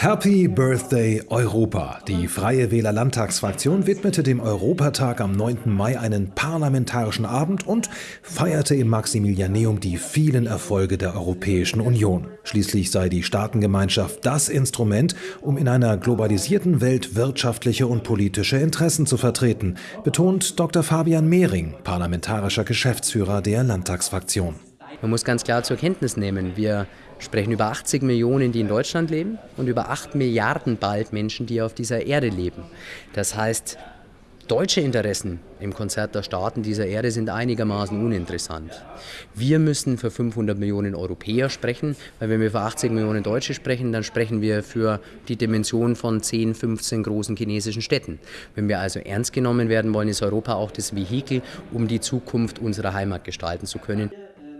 Happy Birthday Europa! Die Freie Wähler Landtagsfraktion widmete dem Europatag am 9. Mai einen parlamentarischen Abend und feierte im Maximilianeum die vielen Erfolge der Europäischen Union. Schließlich sei die Staatengemeinschaft das Instrument, um in einer globalisierten Welt wirtschaftliche und politische Interessen zu vertreten, betont Dr. Fabian Mehring, parlamentarischer Geschäftsführer der Landtagsfraktion. Man muss ganz klar zur Kenntnis nehmen, wir sprechen über 80 Millionen, die in Deutschland leben und über 8 Milliarden bald Menschen, die auf dieser Erde leben. Das heißt, deutsche Interessen im Konzert der Staaten dieser Erde sind einigermaßen uninteressant. Wir müssen für 500 Millionen Europäer sprechen, weil wenn wir für 80 Millionen Deutsche sprechen, dann sprechen wir für die Dimension von 10, 15 großen chinesischen Städten. Wenn wir also ernst genommen werden wollen, ist Europa auch das Vehikel, um die Zukunft unserer Heimat gestalten zu können.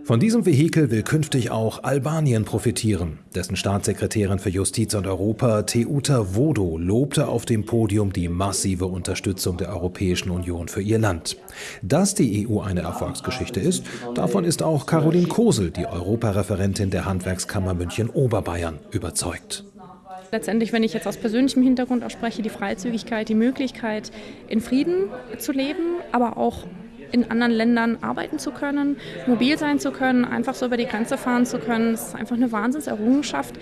Von diesem Vehikel will künftig auch Albanien profitieren. Dessen Staatssekretärin für Justiz und Europa, Teuta Vodo, lobte auf dem Podium die massive Unterstützung der Europäischen Union für ihr Land. Dass die EU eine Erfolgsgeschichte ist, davon ist auch Caroline Kosel, die Europareferentin der Handwerkskammer München-Oberbayern, überzeugt. Letztendlich, wenn ich jetzt aus persönlichem Hintergrund auch spreche, die Freizügigkeit, die Möglichkeit, in Frieden zu leben, aber auch in anderen Ländern arbeiten zu können, mobil sein zu können, einfach so über die Grenze fahren zu können. Das ist einfach eine Wahnsinnserrungenschaft.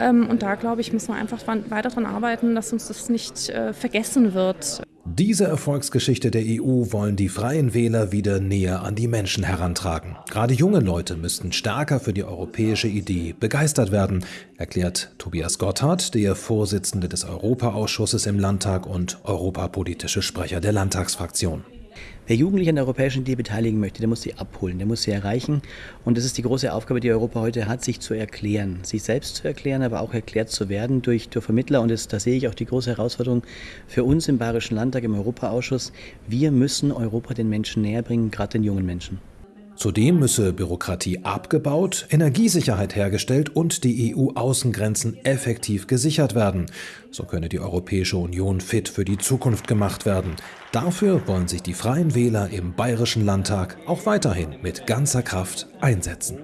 Ähm, und da, glaube ich, müssen wir einfach weiter daran arbeiten, dass uns das nicht äh, vergessen wird. Diese Erfolgsgeschichte der EU wollen die Freien Wähler wieder näher an die Menschen herantragen. Gerade junge Leute müssten stärker für die europäische Idee begeistert werden, erklärt Tobias Gotthard, der Vorsitzende des Europaausschusses im Landtag und europapolitische Sprecher der Landtagsfraktion. Wer Jugendliche an der europäischen Idee beteiligen möchte, der muss sie abholen, der muss sie erreichen. Und das ist die große Aufgabe, die Europa heute hat, sich zu erklären, sich selbst zu erklären, aber auch erklärt zu werden durch, durch Vermittler. Und das, da sehe ich auch die große Herausforderung für uns im Bayerischen Landtag, im Europaausschuss. Wir müssen Europa den Menschen näher bringen, gerade den jungen Menschen. Zudem müsse Bürokratie abgebaut, Energiesicherheit hergestellt und die EU-Außengrenzen effektiv gesichert werden. So könne die Europäische Union fit für die Zukunft gemacht werden. Dafür wollen sich die Freien Wähler im Bayerischen Landtag auch weiterhin mit ganzer Kraft einsetzen.